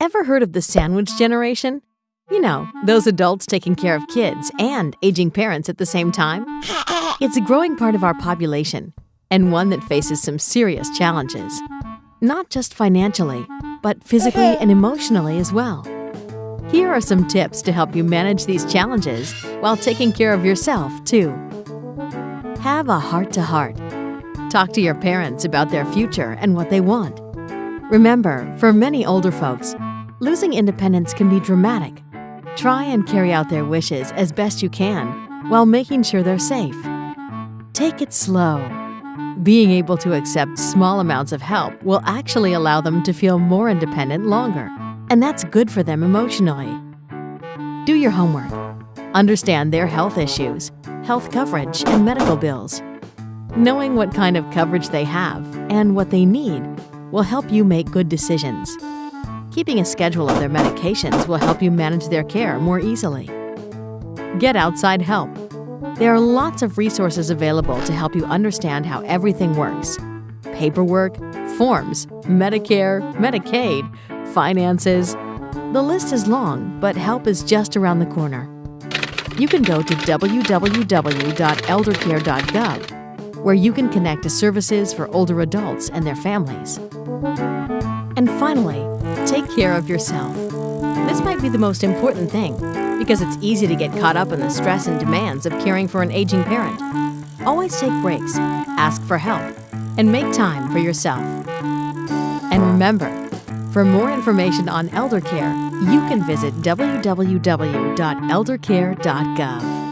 Ever heard of the sandwich generation? You know, those adults taking care of kids and aging parents at the same time? It's a growing part of our population, and one that faces some serious challenges. Not just financially, but physically and emotionally as well. Here are some tips to help you manage these challenges while taking care of yourself, too. Have a heart to heart. Talk to your parents about their future and what they want. Remember, for many older folks, losing independence can be dramatic. Try and carry out their wishes as best you can while making sure they're safe. Take it slow. Being able to accept small amounts of help will actually allow them to feel more independent longer, and that's good for them emotionally. Do your homework. Understand their health issues, health coverage, and medical bills. Knowing what kind of coverage they have and what they need will help you make good decisions. Keeping a schedule of their medications will help you manage their care more easily. Get outside help. There are lots of resources available to help you understand how everything works. Paperwork, forms, Medicare, Medicaid, finances. The list is long, but help is just around the corner. You can go to www.eldercare.gov, where you can connect to services for older adults and their families. And finally, take care of yourself. This might be the most important thing because it's easy to get caught up in the stress and demands of caring for an aging parent. Always take breaks, ask for help, and make time for yourself. And remember, for more information on elder care, you can visit www.eldercare.gov.